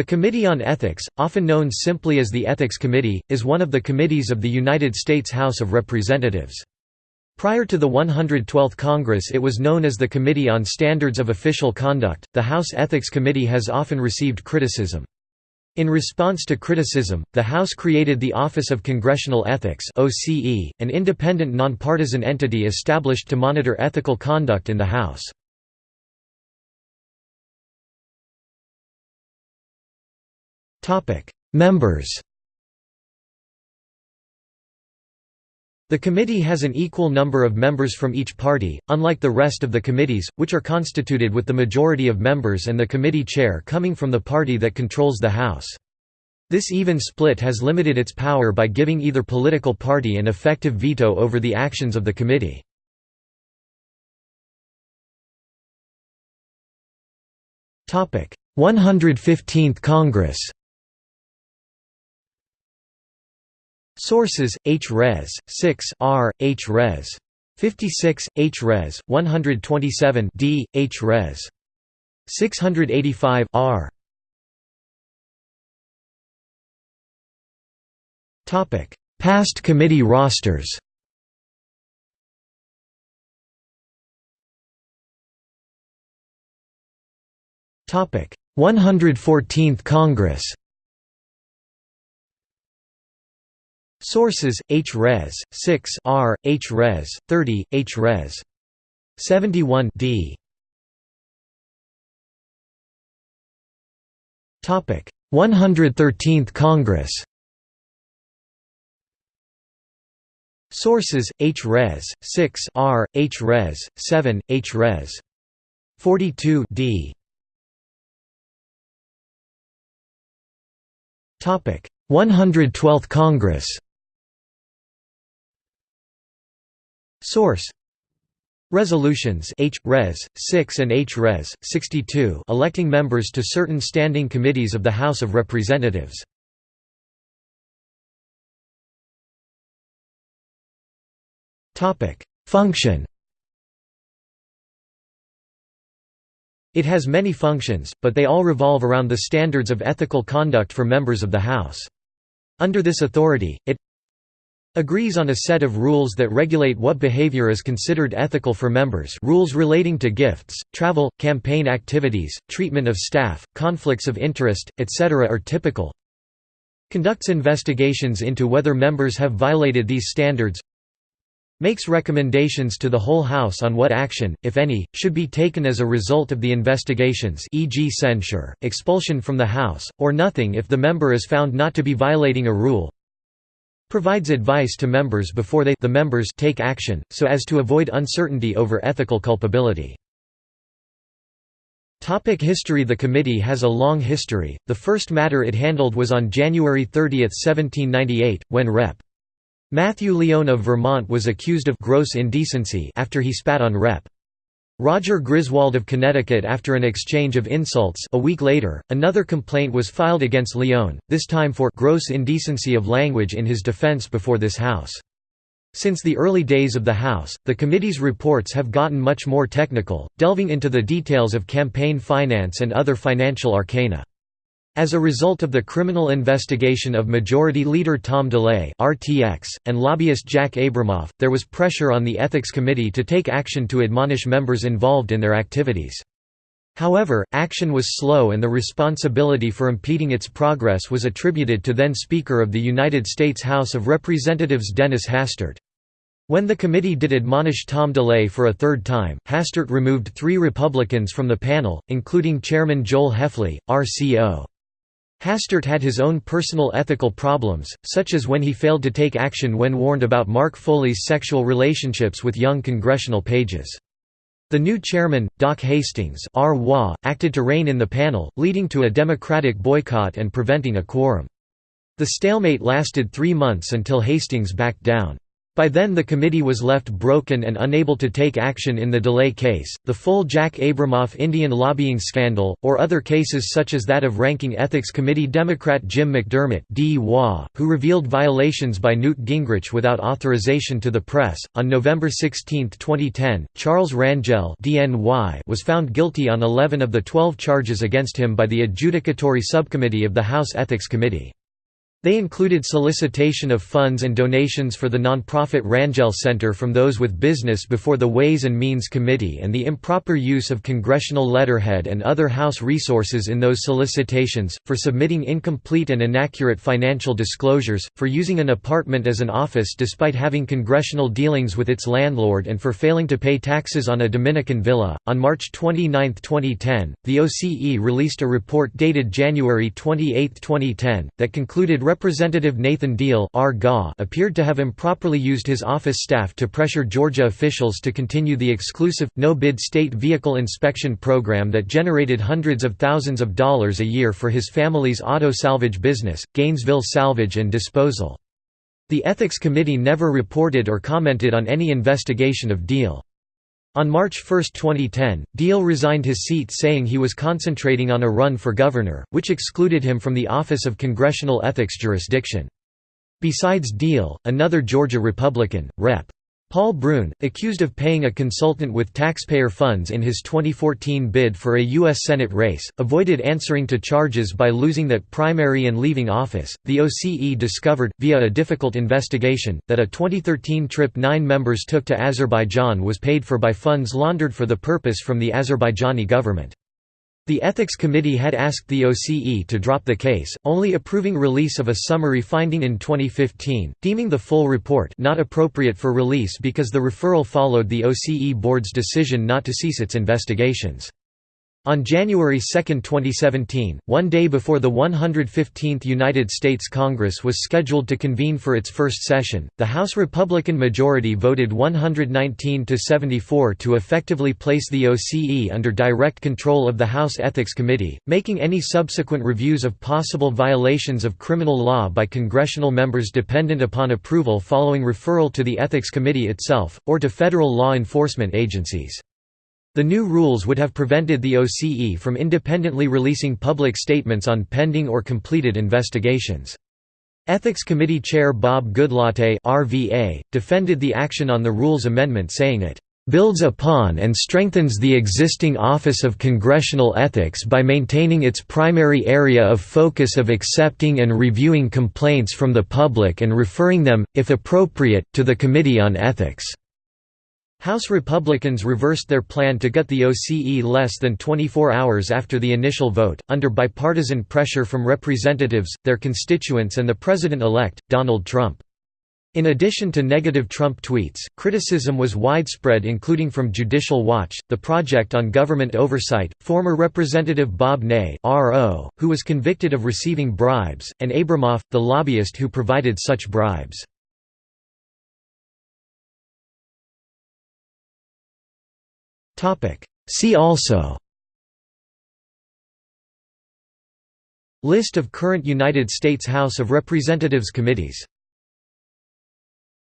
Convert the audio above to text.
The Committee on Ethics, often known simply as the Ethics Committee, is one of the committees of the United States House of Representatives. Prior to the 112th Congress, it was known as the Committee on Standards of Official Conduct. The House Ethics Committee has often received criticism. In response to criticism, the House created the Office of Congressional Ethics (OCE), an independent nonpartisan entity established to monitor ethical conduct in the House. Members The committee has an equal number of members from each party, unlike the rest of the committees, which are constituted with the majority of members and the committee chair coming from the party that controls the House. This even split has limited its power by giving either political party an effective veto over the actions of the committee. Topic: 115th Congress. Sources: H. Res. 6 R. H. Res. 56, H. Res. 127 D. H. Res. 685 R. Topic: Past committee rosters. Topic: 114th Congress. Sources: H. Res. 6 R. H. Res. 30 H. Res. 71 D. Topic: 113th Congress. Sources: H. Res. 6 R. H. Res. 7 H. Res. 42 D. Topic: 112th Congress. Source Resolutions H. Res. 6 and H. Res. 62 electing members to certain standing committees of the House of Representatives. Function It has many functions, but they all revolve around the standards of ethical conduct for members of the House. Under this authority, it agrees on a set of rules that regulate what behavior is considered ethical for members rules relating to gifts, travel, campaign activities, treatment of staff, conflicts of interest, etc. are typical conducts investigations into whether members have violated these standards makes recommendations to the whole House on what action, if any, should be taken as a result of the investigations e.g. censure, expulsion from the House, or nothing if the member is found not to be violating a rule provides advice to members before they the members take action, so as to avoid uncertainty over ethical culpability. History The committee has a long history, the first matter it handled was on January 30, 1798, when Rep. Matthew Lyon of Vermont was accused of gross indecency after he spat on Rep. Roger Griswold of Connecticut after an exchange of insults a week later, another complaint was filed against Lyon, this time for «gross indecency of language in his defense before this House». Since the early days of the House, the committee's reports have gotten much more technical, delving into the details of campaign finance and other financial arcana. As a result of the criminal investigation of Majority Leader Tom DeLay (RTX) and lobbyist Jack Abramoff, there was pressure on the Ethics Committee to take action to admonish members involved in their activities. However, action was slow and the responsibility for impeding its progress was attributed to then Speaker of the United States House of Representatives Dennis Hastert. When the committee did admonish Tom DeLay for a third time, Hastert removed three Republicans from the panel, including Chairman Joel Hefley, RCO. Hastert had his own personal ethical problems, such as when he failed to take action when warned about Mark Foley's sexual relationships with young congressional pages. The new chairman, Doc Hastings acted to rein in the panel, leading to a Democratic boycott and preventing a quorum. The stalemate lasted three months until Hastings backed down. By then the committee was left broken and unable to take action in the DeLay case, the full Jack Abramoff Indian lobbying scandal, or other cases such as that of Ranking Ethics Committee Democrat Jim McDermott who revealed violations by Newt Gingrich without authorization to the press. On November 16, 2010, Charles Rangel was found guilty on 11 of the 12 charges against him by the Adjudicatory Subcommittee of the House Ethics Committee. They included solicitation of funds and donations for the nonprofit Rangel Center from those with business before the Ways and Means Committee and the improper use of congressional letterhead and other House resources in those solicitations, for submitting incomplete and inaccurate financial disclosures, for using an apartment as an office despite having congressional dealings with its landlord and for failing to pay taxes on a Dominican villa. On March 29, 2010, the OCE released a report dated January 28, 2010, that concluded Representative Nathan Deal appeared to have improperly used his office staff to pressure Georgia officials to continue the exclusive, no-bid state vehicle inspection program that generated hundreds of thousands of dollars a year for his family's auto salvage business, Gainesville Salvage and Disposal. The Ethics Committee never reported or commented on any investigation of Deal. On March 1, 2010, Deal resigned his seat saying he was concentrating on a run for governor, which excluded him from the Office of Congressional Ethics jurisdiction. Besides Deal, another Georgia Republican, Rep. Paul Broun, accused of paying a consultant with taxpayer funds in his 2014 bid for a U.S. Senate race, avoided answering to charges by losing that primary and leaving office. The OCE discovered, via a difficult investigation, that a 2013 trip nine members took to Azerbaijan was paid for by funds laundered for the purpose from the Azerbaijani government. The Ethics Committee had asked the OCE to drop the case, only approving release of a summary finding in 2015, deeming the full report not appropriate for release because the referral followed the OCE board's decision not to cease its investigations. On January 2, 2017, one day before the 115th United States Congress was scheduled to convene for its first session, the House Republican majority voted 119 to 74 to effectively place the OCE under direct control of the House Ethics Committee, making any subsequent reviews of possible violations of criminal law by congressional members dependent upon approval following referral to the Ethics Committee itself, or to federal law enforcement agencies. The new rules would have prevented the OCE from independently releasing public statements on pending or completed investigations. Ethics Committee Chair Bob Goodlatte RVA, defended the action on the rules amendment saying it builds upon and strengthens the existing Office of Congressional Ethics by maintaining its primary area of focus of accepting and reviewing complaints from the public and referring them, if appropriate, to the Committee on Ethics. House Republicans reversed their plan to gut the OCE less than 24 hours after the initial vote, under bipartisan pressure from representatives, their constituents and the President-elect, Donald Trump. In addition to negative Trump tweets, criticism was widespread including from Judicial Watch, the Project on Government Oversight, former Representative Bob Ney who was convicted of receiving bribes, and Abramoff, the lobbyist who provided such bribes. See also. List of current United States House of Representatives committees